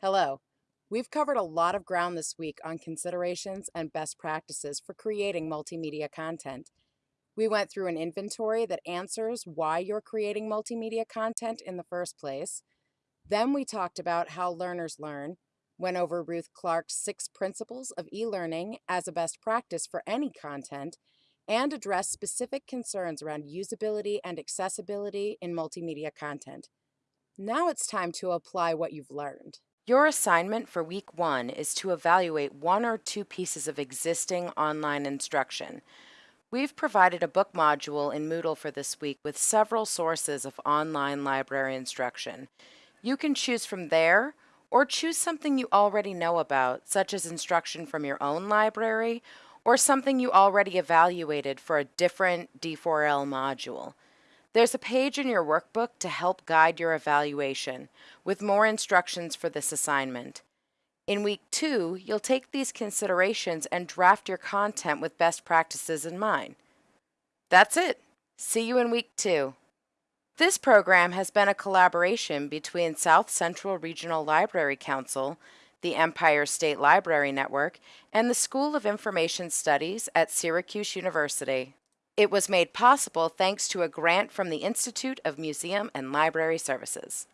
Hello. We've covered a lot of ground this week on considerations and best practices for creating multimedia content. We went through an inventory that answers why you're creating multimedia content in the first place. Then we talked about how learners learn, went over Ruth Clark's six principles of e learning as a best practice for any content, and addressed specific concerns around usability and accessibility in multimedia content. Now it's time to apply what you've learned. Your assignment for week one is to evaluate one or two pieces of existing online instruction. We've provided a book module in Moodle for this week with several sources of online library instruction. You can choose from there or choose something you already know about, such as instruction from your own library or something you already evaluated for a different D4L module. There's a page in your workbook to help guide your evaluation, with more instructions for this assignment. In week two, you'll take these considerations and draft your content with best practices in mind. That's it. See you in week two. This program has been a collaboration between South Central Regional Library Council, the Empire State Library Network, and the School of Information Studies at Syracuse University. It was made possible thanks to a grant from the Institute of Museum and Library Services.